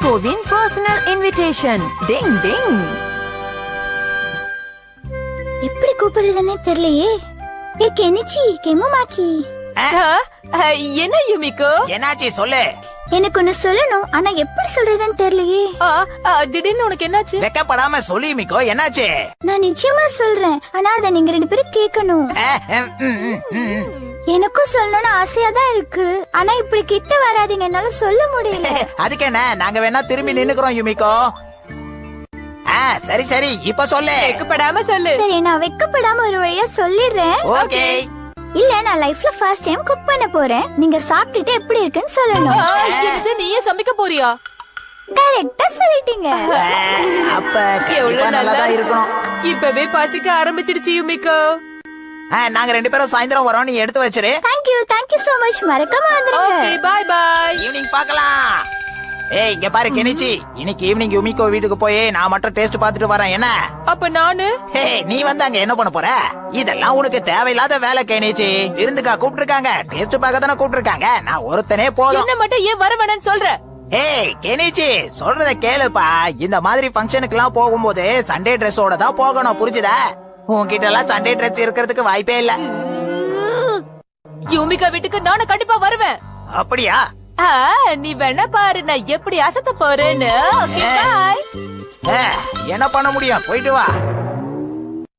யுமிகோவின் personal invitation ding ding எப்படி கூப்பிடுறதுன்னே தெரியலையே. ஏ கெனிச்சி கெமுமாக்கி. என்ன யுமிகோ என்னாச்சு சொல்லு. எனக்கு ஒண்ணு சொல்லணும் ஆனா எப்படி சொல்றதுன்னு தெரியலையே. திடீர்னு உனக்கு என்னாச்சு? வெக்கப்படாம சொல்லி மிக்கோ என்னாச்சு? நான் நிச்சயமா சொல்றேன் ஆனா அத நீங்க ரெண்டு பேரும் கேட்கணும். எனக்கும் சொல்லணும்னு ஆசையா தான் இருக்கு. ஆனா இப்படி கிட்ட வராதீங்க. என்னால சொல்ல முடியல. அதுக்கு என்ன? நாங்க வேணா திரும்பி நின்னுக்கிறோம் யுமிக்கோ ஆ சரி சரி. இப்ப சொல்லு. வெக்கப்படாம சொல்லு. சரி நான் வெக்கப்படாம ஒரு வழியா சொல்லிடுறேன். ஓகே. இல்ல நான் லைஃப்ல ஃபர்ஸ்ட் டைம் குக் பண்ண போறேன். நீங்க சாப்பிட்டுட்டு எப்படி இருக்குன்னு சொல்லணும். ஆ, என்னது, நீயே சமைக்க போறியா? கரெக்டா சொல்லிட்டீங்க. அப்ப கண்டிப்பா நல்லாதான் இருக்கணும். இப்பவே பசிக்க ஆரம்பிச்சிடுச்சு யுமிகோ. நாங்க ரெண்டு பேரும் சாயந்தரம் வரோம். நீ எடுத்து வச்சிரு. தேங்க்யூ தேங்க்யூ சோ மச் மறக்காம வந்துருங்க. ஓகே பாய் பாய் ஈவினிங் பார்க்கலாம். ஏய் இங்க பாரு கெனிச்சி. இன்னைக்கு ஈவினிங் யுமிக்கோ வீட்டுக்கு போய் நான் மட்டும் டேஸ்ட் பார்த்துட்டு வரேன். என்ன? அப்ப நானு? ஹே நீ வந்து அங்க என்ன பண்ண போற? இதெல்லாம் உனக்கு தேவையில்லாத வேலை கேணிச்சு விருந்துக்கா கூப்பிட்டுருக்காங்க. டேஸ்ட் பார்க்க தானே கூப்பிட்டுருக்காங்க. நான் ஒருத்தனே போதும். என்ன மட்டும் ஏன் வர வேணாம்னு சொல்ற? ஏய் கெனிச்சி சொல்றத கேளுப்பா. இந்த மாதிரி ஃபங்க்ஷனுக்கு எல்லாம் போகும்போது சண்டே ட்ரெஸ்ஸோட தான் போகணும் புரிஞ்சுதா? உன்கிட்ட எல்லாம் சண்டே ட்ரெஸ் இருக்கிறதுக்கு வாய்ப்பே இல்ல. யுமிகா வீட்டுக்கு நானும் கண்டிப்பா வருவேன். அப்படியா? நீ வேணா பாரு நான் எப்படி அசத்த போறேன்னு. என்ன பண்ண முடியும்? போயிட்டு வா.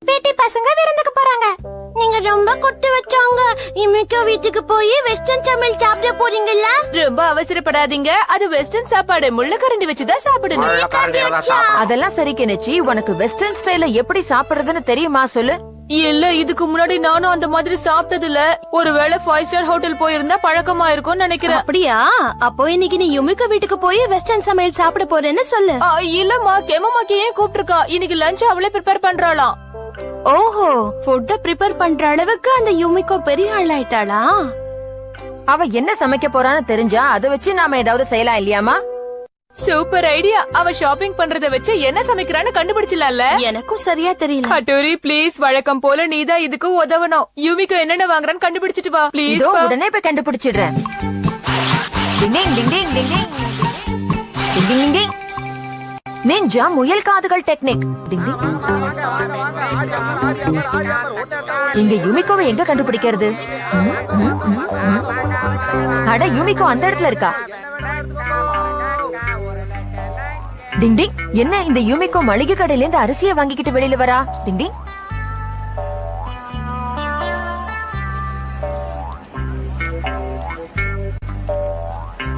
பேட்டி பசங்க விருந்துக்கு போறாங்க. நீங்க ரொம்ப கொட்டு வச்சாங்க இமிக்கோ வீட்டுக்கு போய் வெஸ்டர்ன் சமையல் சாப்பிட போறீங்களா ரொம்ப அவசரப்படாதீங்க. அது வெஸ்டர்ன் சாப்பாடு. முள்ளக்கரண்டி வச்சுதான் சாப்பிடணும். அதெல்லாம் சரி கெனிச்சி. உனக்கு வெஸ்டர்ன் ஸ்டைல எப்படி சாப்பிடுறதுன்னு தெரியுமா சொல்லு. இல்ல இதுக்கு முன்னாடி நானும் அந்த மாதிரி சாப்பிட்டது இல்ல ஒருவேளை ஃபைவ் ஸ்டார் ஹோட்டல் போயிருந்தா பழக்கமா இருக்கும்னு நினைக்கிறேன். அப்படியா? அப்போ இன்னைக்கு நீ யுமிகா வீட்டுக்கு போய் வெஸ்டர்ன் சமையல் சாப்பிட போறேன்னு சொல்லு. ஆ, இல்லம்மா. கெமமாக்கி ஏன் கூப்பிட்டிருக்கா? இன்னைக்கு லஞ்ச் அவளே ப்ரிப்பேர் பண்றாளாம். ஓஹோ ஃபுட்ட ப்ரிப்பேர் பண்ற அளவுக்கு அந்த யுமிகோ பெரிய ஆளாயிட்டாளா அவ என்ன சமைக்க போறான்னு தெரிஞ்சா அதை வச்சு நாம ஏதாவது செய்யலாம் இல்லையாமா சூப்பர் ஐடியா அவ ஷாப்பிங் பண்றத வச்சு என்ன சமைக்கிறான்னு கண்டுபிடிச்சலாம்ல எனக்கும் சரியா தெரியல ஹட்டோரி ப்ளீஸ் வழக்கம் போல நீதான் இதுக்கு உதவணும் யூமிக்கு என்னென்ன வாங்குறான்னு கண்டுபிடிச்சிட்டு வா ப்ளீஸ் உடனே போய் கண்டுபிடிச்சிடுறேன் டிங் டிங் டிங் டிங் டிங் டிங். டிங் டிங் டிங் டிங். நிஞ்சா முயல் காதுகள் டெக்னிக். இங்க யுமிகோவை எங்க கண்டுபிடிக்கிறது? அட யுமிகோ அந்த இடத்துல இருக்கா? டிங் டிங். என்ன இந்த யுமிகோ மளிகை கடையில இருந்து அரிசியை வாங்கிக்கிட்டு வெளியில வரா? டிங் டிங்.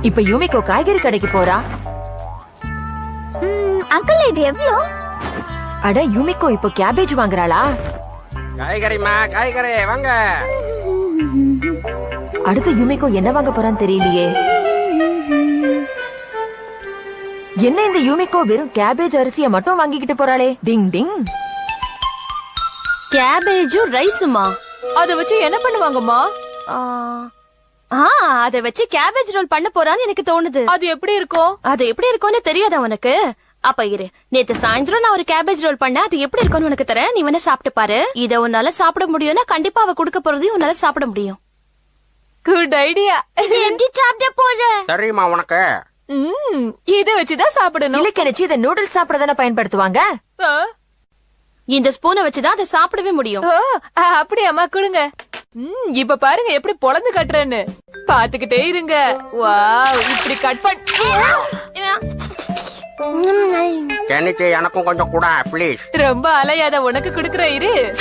இப்ப யுமிகோ காய்கறி கடைக்கு போறா? அங்கிள் இது எவ்வளோ அட யுமிகோ இப்போ கேபேஜ் வாங்குறாளா? காய்கறிமா காய்கறி வாங்க. அடுத்து யுமிகோ என்ன வாங்க போறான்னு தெரியலையே. என்ன இந்த யூமிகோ வெறும் கேபேஜ் அரிசிய மட்டும் வாங்கிக்கிட்டு போறாளே? டிங் டிங். கேபேஜும் ரைஸுமா? அத வச்சு என்ன பண்ணுவாங்கம்மா? ஆ அத வச்சு கேபேஜ் ரோல் பண்ண போறான்னு எனக்கு தோணுது. அது எப்படி இருக்கும்? அது எப்படி இருக்கும்னு தெரியாதா உனக்கு? அப்ப இரு. நேத்து சாயந்தரம் நான் ஒரு கேபேஜ் ரோல் பண்ண அது எப்படி இருக்கும்னு உனக்கு தரேன். நீ வேணா சாப்பிட்டு பாரு. இத உன்னால சாப்பிட முடியும்னா கண்டிப்பா அவ கொடுக்க போறதையும் உன்னால சாப்பிட முடியும். குட் ஐடியா எப்படி சாப்பிட போற? தெரியுமா உனக்கு? ம் இத வச்சுதான் சாப்பிடணும். இல்ல கணிச்சு இதை நூடுல்ஸ் சாப்பிட தானே பயன்படுத்துவாங்க இந்த ஸ்பூனை வச்சுதான் அதை சாப்பிடவே முடியும். அப்படியாம்மா கொடுங்க. ம் இப்ப பாருங்க எப்படி பொளந்து கட்டுறேன்னு. பாத்துக்கிட்டே இருங்க. வாவ் இப்படி கட் பண்ண கெனிக்கு எனக்கும் கொஞ்சம் கூட ப்ளீஸ் ரொம்ப அலையாத உனக்கு குடுக்கற இரு.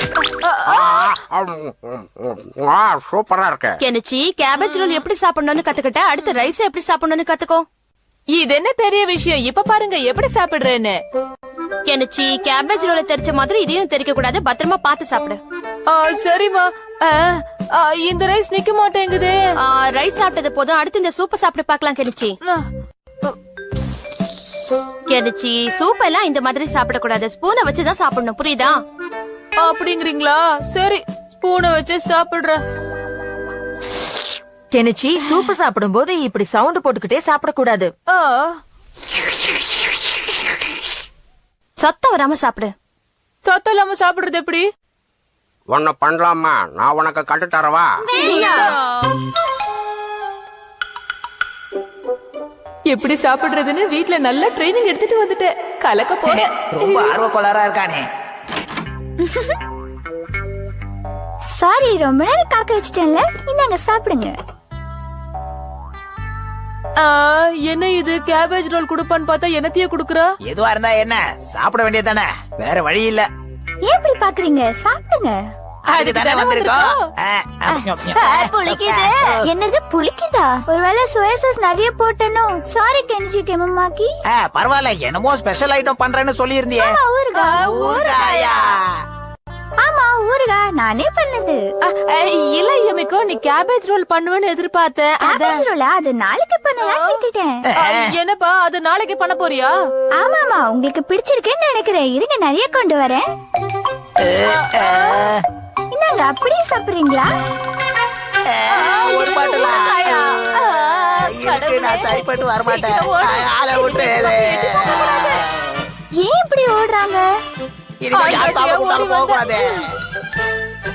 சூப்பரா இருக்கு. கெனிச்சி கேபேஜ் ரோல் எப்படி சாப்பிடணும்னு கத்துக்கிட்ட? அடுத்து ரைஸ் எப்படி சாப்பிடணும்னு கத்துக்கோ. இது என்ன பெரிய விஷயம்? இப்ப பாருங்க எப்படி சாப்பிடுறேன்னு. கெனிச்சி கேபேஜ் ரோல தெரிச்ச மாதிரி இதையும் தெரிக்க கூடாது. பத்திரமா பார்த்து சாப்பிடு. ஆ, சரிம்மா. ஆ, ஆ, இந்த ரைஸ் நிக்க மாட்டேங்குதே. ரைஸ் சாப்பிட்டது போதும். அடுத்து இந்த சூப்பை சாப்பிட்டு பார்க்கலாம் கெனிச்சி. ஆ, கெனிச்சி சூப் எல்லாம் இந்த மாதிரி சாப்பிடக்கூடாது. ஸ்பூனை வச்சுதான் சாப்பிடணும் புரியுதா? அப்படிங்கிறீங்களா? சரி ஸ்பூனை வச்சு சாப்பிடுறேன். கெனிச்சி சூப்பு சாப்பிடும் போது இப்படி சவுண்ட் போட்டுக்கிட்டே சாப்பிடக்கூடாது. ஆ, சத்தம் வராம சாப்பிடு. சத்தம் இல்லாம சாப்பிடுறது எப்படி? ஒன்னு பண்ணலாமா? நான் உனக்கு கட்டு தரவா? எப்படி சாப்பிடுறதுன்னு வீட்ல நல்ல ட்ரைனிங் எடுத்துட்டு வந்துட்டேன் கலக்க போறேன். ரொம்ப ஆர்வக்கோளாரா இருக்கானே. சாரி ரொம்ப நேரம் காக்க வச்சிட்டேன்ல. இந்தாங்க சாப்பிடுங்க. ஆ, என்ன இது? கேபேஜ் ரோல் குடுப்பான்னு பார்த்தா என்னத்தையே குடுக்குறா? எதுவா இருந்தா என்ன? சாப்பிட வேண்டியதானே வேற வழி இல்ல. ஏன் இப்படி பாக்குறீங்க? சாப்பிடுங்க. வந்திருக்கோம். புளிக்குது. என்னது புளிக்குதா? ஒருவேளை சோயா சாஸ் நிறைய போட்டனோ? சாரி கெஞ்சி கெமமாக்கி ஆ, பரவாயில்ல. என்னமோ ஸ்பெஷல் ஐட்டம் பண்றேன்னு சொல்லி இருந்தியே ஊருகா ஊறுகாயா? ஆமா ஊருகா நானே பண்ணது. இல்ல யமிக்கோ நீ கேபேஜ் ரோல் பண்ணுவேன்னு எதிர்பார்த்தேன். கேபேஜ் ரோலா அது நாளைக்கு பண்ணலாம் விட்டுட்டேன். என்னப்பா? அது நாளைக்கு பண்ண போறியா? ஆமாமா உங்களுக்கு பிடிச்சிருக்குன்னு நினைக்கிறேன். இருங்க நிறைய கொண்டு வரேன். என்னங்க அப்படியே சாப்பிடுறீங்களா? ஒரு பாட்டுல நான் சரிப்பட்டு வரமாட்டேன். ஆளை விட்டு ஏன் இப்படி ஓடுறாங்க?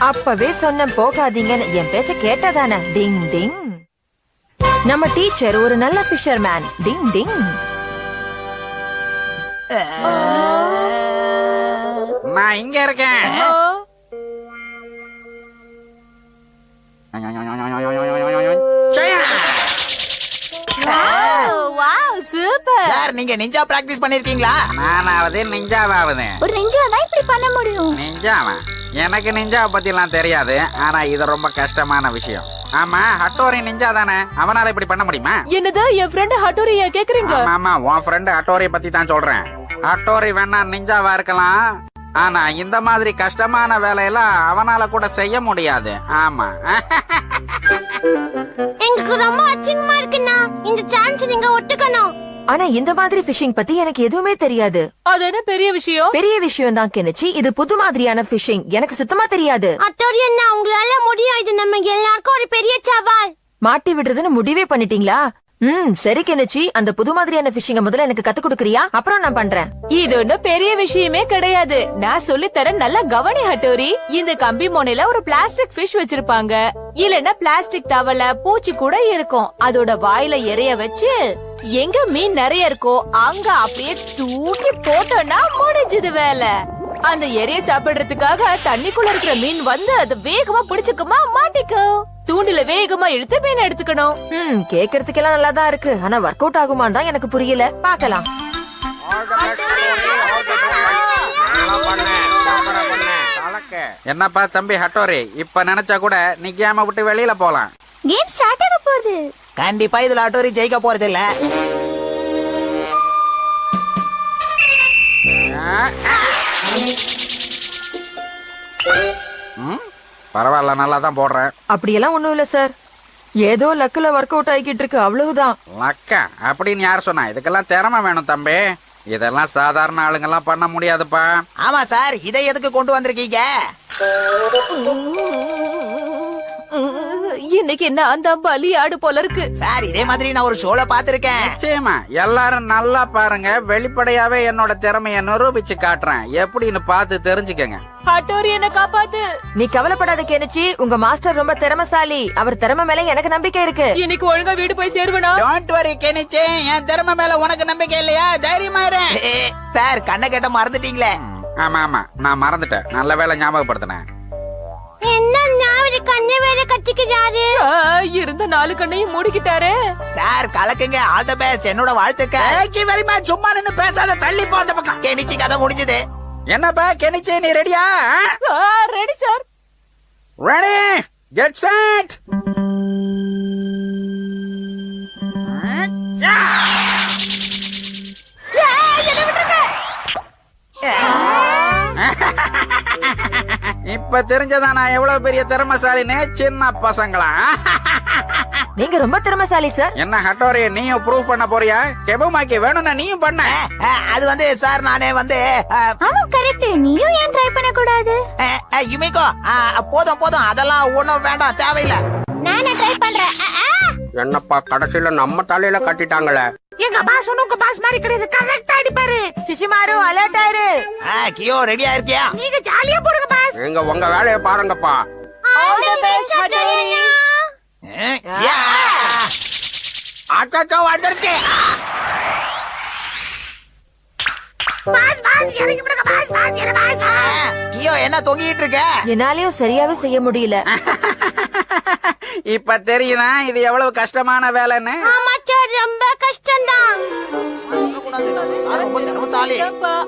அப்பவே சொன்னேன் போகாதீங்கன்னு என் பேச்ச கேட்டதானே. டிங் டிங். நம்ம டீச்சர் ஒரு நல்ல ஃபிஷர்மேன். டிங் டிங். நான் இங்க இருக்கேன். சார் நீங்க நிஞ்சா பிராக்டிஸ் பண்ணிருக்கீங்களா? நானாவது நிஞ்சாவாவது. ஒரு நெஞ்சா தான் இப்படி பண்ண முடியும்? நிஞ்சாவா? எனக்கு நிஞ்சாவை பத்தி எல்லாம் தெரியாது. ஆனா இது ரொம்ப கஷ்டமான விஷயம். ஆமா ஹட்டோரி நிஞ்சா தானே? அவனால இப்படி பண்ண முடியுமா? என்னது என் ஃப்ரெண்ட் ஹட்டோரியா கேக்குறீங்க? ஆமா உன் ஃப்ரெண்டு ஹட்டோரி பத்தி தான் சொல்றேன். ஹட்டோரி வேணா நிஞ்சாவா இருக்கலாம். ஆனா இந்த மாதிரி கஷ்டமான வேலையெல்லாம் அவனால கூட செய்ய முடியாது. ஆமா. எங்களுக்கு ரொம்ப அச்சிங்கமா இருக்குண்ணா. இந்த சான்ஸ் நீங்க ஒட்டுக்கணும் ஆனா இந்த மாதிரி ஃபிஷிங் பத்தி எனக்கு எதுவுமே தெரியாது. அது என்ன பெரிய விஷயம்? பெரிய விஷயம் தான் கெனிச்சி. இது புது மாதிரியான ஃபிஷிங் எனக்கு சுத்தமா தெரியாது. அத்தோரி என்ன உங்களால முடியும் இது நம்ம எல்லாருக்கும் ஒரு பெரிய சவால். மாட்டி விடுறதுன்னு முடிவே பண்ணிட்டீங்களா? ம் சரி கெனிச்சி. அந்த புது மாதிரியான ஃபிஷிங்க முதல்ல எனக்கு கத்து கொடுக்கறியா? அப்புறம் நான் பண்றேன். இது ஒன்னும் பெரிய விஷயமே கிடையாது. நான் சொல்லி தரேன் நல்லா கவனி ஹட்டோரி. இந்த கம்பி மோனையில ஒரு பிளாஸ்டிக் ஃபிஷ் வச்சிருப்பாங்க. இல்லன்னா பிளாஸ்டிக் டவல பூச்சி கூட இருக்கும். அதோட வாயில எறைய வச்சு எங்க மீன் நிறைய இருக்கோ அங்க அப்படியே தூக்கி போட்டோம்னா முடிஞ்சது வேலை. அந்த எரைய சாப்பிடுறதுக்காக தண்ணிக்குள்ள இருக்கிற மீன் வந்து அது வேகமா பிடிச்சுக்குமா மாட்டிக்கோ தூண்டில வேகமா இழுத்து மீன் எடுத்துக்கணும். ம் கேக்குறதுக்கெல்லாம் நல்லா தான் இருக்கு. ஆனா ஒர்க் அவுட் ஆகுமா தான் எனக்கு புரியல. பார்க்கலாம். என்னப்பா தம்பி ஹட்டோரி இப்ப நினைச்சா கூட நீ கேம விட்டு வெளியில போலாம். கேம் ஸ்டார்ட் ஆக போகுது. கண்டிப்பா இதுல ஆட்டோரி ஜெயிக்க போறது இல்ல. ம், பரவாயில்ல நல்லா தான் போடுறேன். அப்படியெல்லாம் ஒண்ணும் இல்ல சார். ஏதோ லக்குல ஒர்க் அவுட் ஆகிக்கிட்டு இருக்கு அவ்வளவுதான். லக்கா? அப்படின்னு யார் சொன்னா? இதுக்கெல்லாம் திறமை வேணும் தம்பி. இதெல்லாம் சாதாரண ஆளுங்கெல்லாம் பண்ண முடியாதுப்பா. ஆமா சார். இதை எதுக்கு கொண்டு வந்திருக்கீங்க? இன்னைக்கு என்ன அந்த பலி ஆடு போல இருக்கு? சார் இதே மாதிரி நான் ஒரு ஷோல பாத்திருக்கேன் நிச்சயமா. எல்லாரும் நல்லா பாருங்க. வெளிப்படையாவே என்னோட திறமைய நிரூபிச்சு காட்டுறேன். எப்படின்னு பார்த்து தெரிஞ்சுக்கங்க. ஹட்டோரி என்ன காப்பாத்து. நீ கவலைப்படாத கெனிச்சி உங்க மாஸ்டர் ரொம்ப திறமைசாலி. அவர் திறமை மேல எனக்கு நம்பிக்கை இருக்கு. இன்னைக்கு ஒழுங்கா வீடு போய் சேருவனா? டோன்ட் வரி கெனிச்சு என் திறமை மேல உனக்கு நம்பிக்கை இல்லையா? தைரியமா இரு. சார் கண்ணை கேட்ட மறந்துட்டீங்களே? ஆமா ஆமா. நான் மறந்துட்டேன். நல்ல வேலை ஞாபகப்படுத்தினேன். என்ன ஞாபகம் கண்ணு வேற கட்டிக்கிறாரு இருந்த நாலு கண்ணையும் மூடிக்கிட்டாரே. சார் கலக்குங்க. ஆல் த பெஸ்ட் என்னோட வாழ்த்துக்கள். வெரி மச் சும்மா நின்னு பேசாத தள்ளி போ அந்த பக்கம். கெனிச்சு கதை முடிஞ்சது. என்னப்பா கெனிச்சே நீ ரெடியா ready sir ready get set இப்ப தெரிஞ்சதா நான் எவ்வளவு பெரிய திறமைசாலின்னு சின்ன பசங்களா? நீங்க ரொம்ப திறமைசாலி சார் என்ன ஹட்டோரி நீயும் ப்ரூவ் பண்ண போறியா? கெபுமாக்கி வேணும்னா நீயும் பண்ண. அது வந்து சார் நானே வந்து ஆமா கரெக்ட் நீயும் ஏன் ட்ரை பண்ண கூடாது யுமிகோ போதும் போதும். அதெல்லாம் ஒண்ணும் வேண்டாம் தேவையில்லை. நானே ட்ரை பண்றேன். என்னப்பா கடைசியில நம்ம தலையில கட்டிட்டாங்களே. எங்க பாஸ் உனக்கு பாஸ் மாதிரி கிடையாது. கரெக்டா அடிப்பாரு. சிசிமாரு அலர்ட் ஆயிரு. கியோ ரெடியா இருக்கியா? நீங்க ஜாலியா போடுங்க பாஸ். நீங்க உங்க வேலையை பாருங்கப்பா. All the best மட்டரியா Hattori boss boss boss boss என்ன என்ன தொங்கிட்டு இருக்க? என்னாலயும் சரியாவே செய்ய முடியல. இப்ப தெரியுதா? இது எவ்வளவு கஷ்டமான வேலைன்னு? ரொம்ப கஷ்டம்தான்.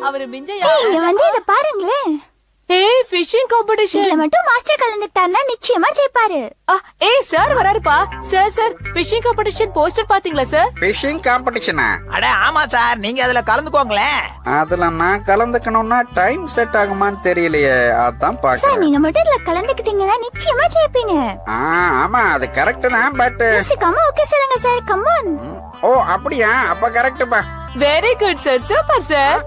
அவரு மிஞ்ச இங்க வந்து இத பாருங்களேன். ஏய் ஃபிஷிங் காம்படிஷன் மட்டும் மாஸ்டர் கலந்துட்டாருன்னா நிச்சயமா ஜெயிப்பாரு. ஏய் sir வராருப்பா. Sir sir fishing competition poster பாத்தீங்களா சார் பிஷிங் காம்படிஷனா அட ஆமா சார் நீங்க அதுல கலந்துக்கோங்களேன். அதுல நான் கலந்துக்கணும்னா டைம் செட் ஆகுமான்னு தெரியலையே. அதான் பாக்குறேன் நீங்க மட்டும் இதுல கலந்துக்கிட்டீங்கன்னா நிச்சயமா ஜெயிப்பீங்க. ஆ, ஆமா அது கரெக்ட் தான் பட் யோசிக்காம ஓகே சொல்லுங்க சார் கம்மான் ஓ அப்படியா? அப்ப கரெக்ட்பா very good sir super sir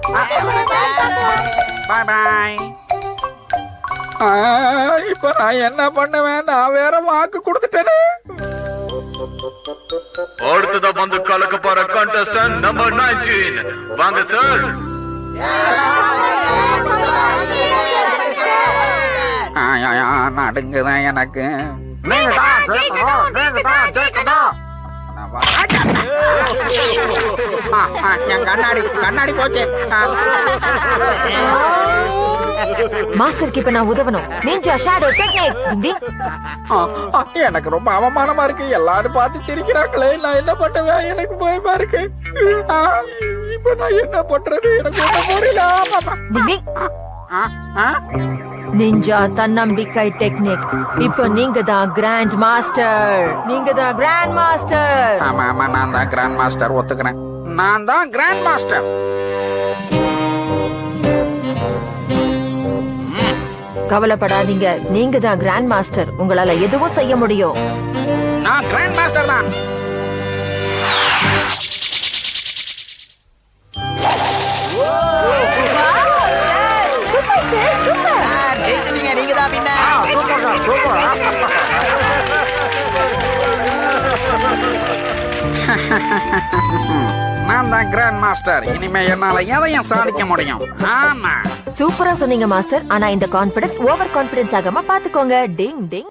bye bye இப்ப நான் என்ன பண்ணுவேன்? நான் வேற வாக்கு கொடுத்துட்டேனே. அடுத்ததா வந்து கலக்க போற contestant நம்பர் 19 வாங்க சார் ஆ, ஆ, ஆ, நடுங்குதான் எனக்கு என் கண்ணாடி கண்ணாடி போச்சு. மாஸ்டருக்கு இப்ப நான் உதவணும். நிஞ்சா ஷேடோ டெக்னிக் எனக்கு ரொம்ப அவமானமா இருக்கு. எல்லாரும் பார்த்து சிரிக்கிறாங்களே. நான் என்ன பண்ணுவேன்? எனக்கு பயமா இருக்கு. இப்ப நான் என்ன பண்றது? எனக்கு ஒண்ணும் புரியல. நிஞ்சா தன்னம்பிக்கை டெக்னிக் இப்போ நீங்க தான் கிராண்ட் மாஸ்டர் நீங்க தான் கிராண்ட் மாஸ்டர் ஆமா ஆமா நான் தான் கிராண்ட் மாஸ்டர் ஒத்துக்கிறேன். நான் தான் கிராண்ட் மாஸ்டர் கவலைப்படாதீங்க. நீங்க தான் கிராண்ட் மாஸ்டர் உங்களால எதுவும் செய்ய முடியும். நான் கிராண்ட் மாஸ்டர் தான். நீங்க தான். நான் தான் கிராண்ட் மாஸ்டர் இனிமே என்னால எதையும் சாதிக்க முடியும். ஆமா. சூப்பரா சொன்னீங்க மாஸ்டர் ஆனா இந்த கான்பிடன்ஸ் ஓவர் கான்பிடன்ஸ் ஆகாம பாத்துக்கோங்க டிங் டிங்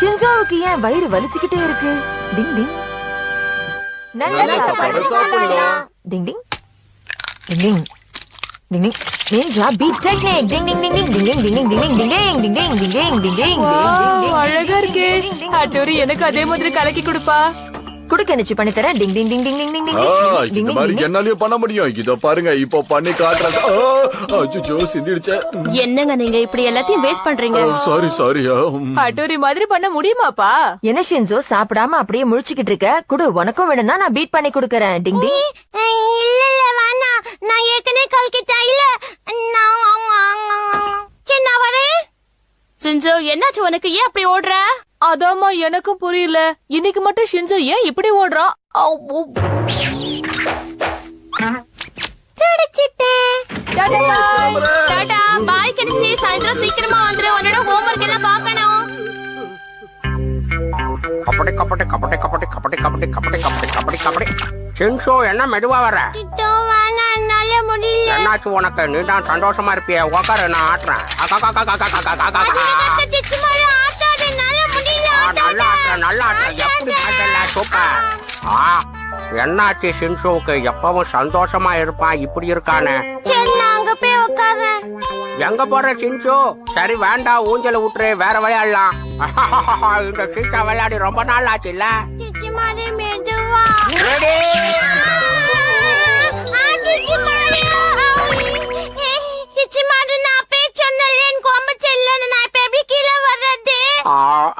ஷின்சோவுக்கு ஏன் வயிறு வலிச்சுக்கிட்டே இருக்கு டிங் டிங் டிங் டிங் டிங் டிங் டிங் டிங் நிஞ்சா பீட் டெக்னிக் டிங் டிங் டிங் டிங் டிங் டிங் டிங் டிங் டிங் டிங் டிங் டிங் டிங் டிங் டிங் டிங் டிங் அழகா இருக்கு அட்டோரி எனக்கு அதே மாதிரி கலக்கி கொடுப்பா குடுக்க நிச்சு பண்ணி தரேன்? டிங் டிங் டிங் டிங் டிங் டிங் டிங் இந்த மாதிரி என்னாலயும் பண்ண முடியும். இதோ பாருங்க இப்போ பண்ணி காட்டுறேன். அச்சோ சிந்திடுச்சே. என்னங்க நீங்க இப்படி எல்லாத்தையும் வேஸ்ட் பண்றீங்க? சாரி சாரி அட்டோரி மாதிரி பண்ண முடியுமாப்பா? என்ன ஷின்சோ சாப்பிடாம அப்படியே முழிச்சுக்கிட்டு இருக்க? குடு உனக்கும் வேணும்னா நான் பீட் பண்ணி கொடுக்கறேன். டிங் டிங். இல்ல இல்ல வேணாம். நான் ஏற்கனவே கல்கிட்டா இல்ல நான் நான் வரேன். சிஞ்சோ என்னாச்சு உனக்கு? ஏன் அப்படி ஓடுற? அதாம்மா எனக்கும் புரியல. இன்னைக்கு மட்டும் ஷின்சோ ஏன் இப்படி ஓடுறான் டாடா, பாய் கணிச்சி சாயந்தரம் சீக்கிரமா வந்துரு. உன்னோட ஹோம்ஒர்க் எல்லாம் பார்க்கணும். கபடி கபடி கபடி கபடி கபடி கபடி கபடி கபடி கபடி கபடி. சின்சோ என்ன மெதுவா வர என்னாச்சு உனக்கு? நீ தான் சந்தோஷமா இருப்பிய. உக்கார நான் ஆட்டுறேன். நல்லா ஆட்டுறேன் நல்லா ஆட்டுறேன். எப்படி பாட்டல ஆ. என்னாச்சு சின்சுவுக்கு? எப்பவும் சந்தோஷமா இருப்பான் இப்படி இருக்கானே. எங்க போற சின்சு? சரி வேண்டாம் ஊஞ்சல விட்டுரு வேற விளையாடலாம் இந்த சீட்டா விளையாடி ரொம்ப நாள் ஆச்சு இல்ல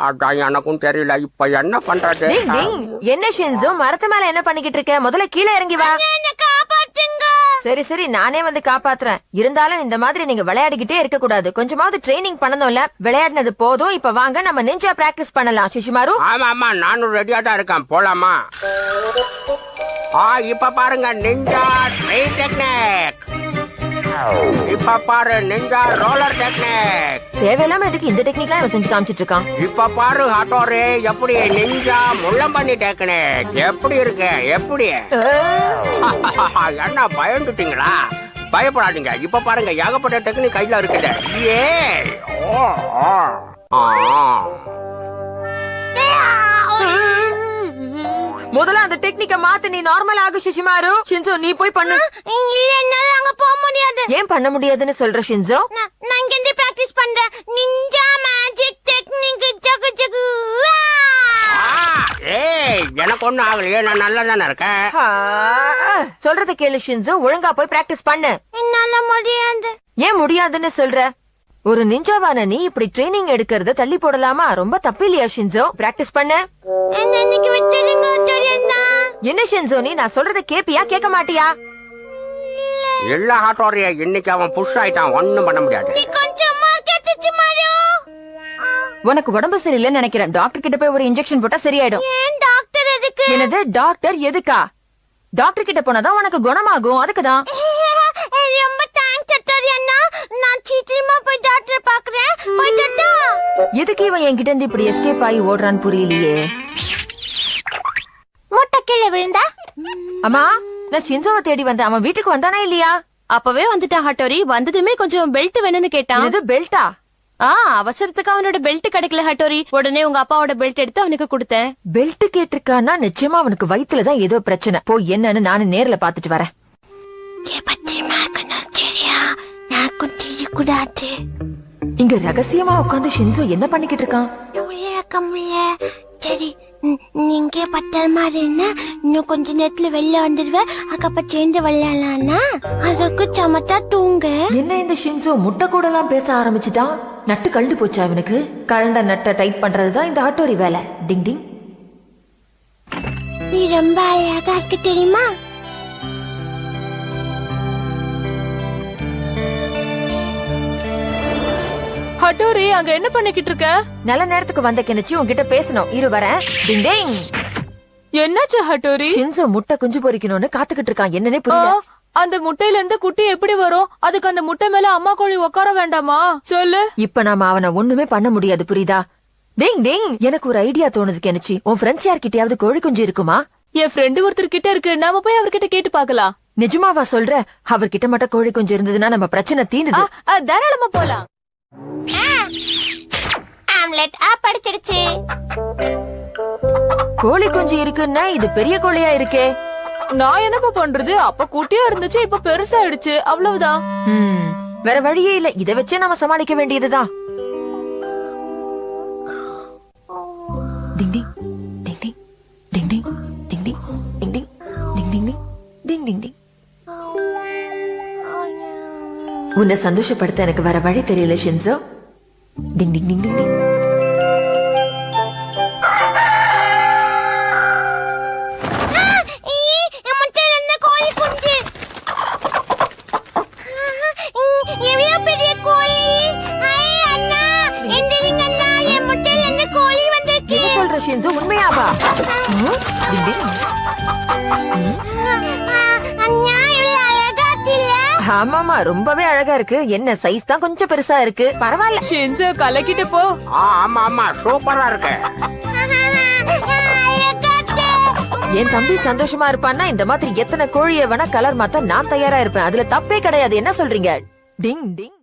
அதான் எனக்கும் தெரியல. இப்ப என்ன பண்றது? என்ன ஷின்சோ? மரத்து மேல என்ன பண்ணிக்கிட்டு இருக்க? முதல்ல கீழே இறங்கி வா. சரி சரி. நானே வந்து காப்பாத்துறேன். இருந்தாலும் இந்த மாதிரி நீங்க விளையாடிக்கிட்டே இருக்க கூடாது கொஞ்சமாவது ட்ரைனிங் பண்ணணும்ல. விளையாடினது போதும். இப்ப வாங்க நம்ம நெஞ்சா பிராக்டிஸ் பண்ணலாம். சிஷிமாரு ஆமா ஆமா. நானும் ரெடியா தான் இருக்கேன். போலாமா? ஆ இப்ப பாருங்க. நிஞ்சா ட்ரெயின் டெக்னிக் இப்ப பாரு நிஞ்சா ரோலர் டெக்னிக் தேவையில்லாம எதுக்கு இந்த டெக்னிக்லாம் இவன் செஞ்சு காமிச்சிட்டு இருக்கான்? இப்ப பாரு ஹட்டோரே எப்படி நிஞ்சா முள்ளம்பண்ணி டெக்னிக் எப்படி இருக்கு? எப்படி? என்ன பயந்துட்டீங்களா? பயப்படாதீங்க. இப்ப பாருங்க ஏகப்பட்ட டெக்னிக் கையில இருக்குது. ஏ ஓ. ஆ. முதல்ல அந்த டெக்னிக்க மாத்து நீ நார்மல் ஆகு ஷிஷிமாரு ஷின்சோ நீ போய் பண்ணு. இல்ல என்னால அங்க போக முடியாது. ஏன் பண்ண முடியாதுன்னு சொல்ற ஷின்சோ நான் இங்க இருந்து பிராக்டிஸ் பண்றேன். நிஞ்சா மேஜிக் டெக்னிக் ஜகு ஜகு ஆ! ஏய் எனக்கு ஒண்ணும் ஆகலையே. நான் நல்லா தானே இருக்கேன்? ஆ, சொல்றத கேளு ஷின்சோ ஒழுங்கா போய் பிராக்டிஸ் பண்ணு. என்னால முடியாது. ஏன் முடியாதுன்னு சொல்ற? ஒரு நிஞ்சாவான நீ இப்படி ட்ரைனிங் எடுக்கறத தள்ளி போடலாமா? ரொம்ப தப்பு இல்லையா ஷின்சோ பிராக்டிஸ் பண்ண. என்ன ஷின்சோ நீ நான் சொல்றத கேப்பியா கேட்க மாட்டியா? எல்லா ஹாட்டோரிய இன்னைக்கு அவன் புஷ் ஆயிட்டான் ஒண்ணும் பண்ண முடியாது. உனக்கு உடம்பு சரியில்லைன்னு நினைக்கிறேன். டாக்டர் கிட்ட போய் ஒரு இன்ஜெக்ஷன் போட்டா சரியாயிடும். ஏன் டாக்டர் எதுக்கு? என்னது டாக்டர் எதுக்கா? டாக்டர் கிட்ட போனாதான் உனக்கு குணமாகும். அதுக்குதான் ரொம்ப தேங்க்ஸ் டாக்டர் அண்ணா நான் சீக்கிரமா போய் டாக்டர் பாக்குறேன் போயிட்டா எதுக்கு இவன் என்கிட்ட இருந்து இப்படி எஸ்கேப் ஆகி ஓடுறான்னு புரியலையே? முட்டை கீழே விழுந்தா? அம்மா நான் ஷின்சோவை தேடி வந்தேன். அவன் வீட்டுக்கு வந்தானா இல்லையா? அப்பவே வந்துட்டான் ஹட்டோரி. வந்ததுமே கொஞ்சம் பெல்ட் வேணும்னு கேட்டான். என்னது பெல்ட்டா ஆ? அவசரத்துக்கு அவனோட பெல்ட் கிடைக்கல ஹட்டோரி. உடனே உங்க அப்பாவோட பெல்ட் எடுத்து அவனுக்கு கொடுத்தேன். பெல்ட் கேட்டிருக்கான்னா நிச்சயமா அவனுக்கு வயித்துலதான் ஏதோ பிரச்சனை. போய் என்னன்னு நானு நேர்ல பாத்துட்டு வரேன். பத்திரமா இருக்கணும் சரியா தெரியக்கூடாது இங்க ரகசியமா உட்காந்து ஷின்சோ என்ன பண்ணிக்கிட்டு இருக்கான்? இருக்க முடியல சரி நீங்க பத்திரமா இருன்னா இன்னும் கொஞ்ச நேரத்துல வெளில வந்துடுவேன் அதுக்கப்புறம் சேர்ந்து விளையாடலாம்னா? அதுக்கு சமத்தா தூங்க. என்ன இந்த ஷின்சோ முட்டை கூட எல்லாம் பேச ஆரம்பிச்சிட்டான்? நட்டு கழுந்து போச்சா இவனுக்கு? கழண்ட நட்டை டைட் பண்றதுதான் இந்த ஆட்டோரி வேலை. டிங் டிங். நீ ரொம்ப அழகா இருக்கு தெரியுமா? ஹட்டோரி அங்க என்ன பண்ணிக்கிட்டு இருக்க? நல்ல நேரத்துக்கு வந்த கிணச்சி உன்கிட்ட பேசணும். இரு வரேன். டிங் டிங். என்னாச்சு ஹட்டோரி? ஷின்சோ முட்டை குஞ்சு பொரிக்கணும்னு காத்துக்கிட்டு இருக்கான். என்னன்னே புரியல. அந்த முட்டையில இருந்து குட்டி எப்படி வரும்? அதுக்கு அந்த முட்டை மேல அம்மா கோழி உட்கார வேண்டாமா? சொல்லு. இப்ப நாம அவனை ஒண்ணுமே பண்ண முடியாது புரியுதா? டிங் டிங். எனக்கு ஒரு ஐடியா தோணுது கெனச்சி உன் ஃப்ரெண்ட்ஸ் யார்கிட்டயாவது கோழி குஞ்சு இருக்குமா? என் ஃப்ரெண்டு ஒருத்தர் கிட்ட இருக்கு. நாம போய் அவர்கிட்ட கேட்டு பார்க்கலாம். நிஜமாவா சொல்ற? அவர்கிட்ட மட்டும் கோழி குஞ்சு இருந்ததுன்னா நம்ம பிரச்சனை ஆ, தாராளமா போலாம். ஆம்லெட் ஆ படிச்சிடுச்சு கோழி குஞ்சு இருக்குன்னா இது பெரிய கோழியா இருக்கே நான் என்னப்பா பண்றது அப்ப குட்டியா இருந்துச்சு இப்ப பெருசாயிடுச்சு அவ்வளவுதான் ம், வேற வழியே இல்ல இத வச்சே நாம சமாளிக்க வேண்டியதுதான் டிங் டிங் டிங் டிங் டிங் டிங் டிங் டிங் டிங் டிங் டிங் டிங் டிங் டிங் டிங் உன்னை சந்தோஷப்படுத்த எனக்கு வர வழி தெரியல ஷின்சோ. டிங் டிங் டிங் டிங் டிங். ஆமாமா ரொம்பவே அழகா இருக்கு. என்ன சைஸ் தான் கொஞ்சம் பெருசா இருக்கு. பரவாயில்ல. ஷின்சோ கலக்கிட்டு போ. ஆ, ஆமா ஆமா சூப்பரா இருக்கு. என் தம்பி சந்தோஷமா இருப்பான்னா இந்த மாதிரி எத்தனை கோழியை வேணா கலர் மாத்த நான் தயாரா இருப்பேன். அதுல தப்பே கிடையாது. என்ன சொல்றீங்க? டிங் டிங்.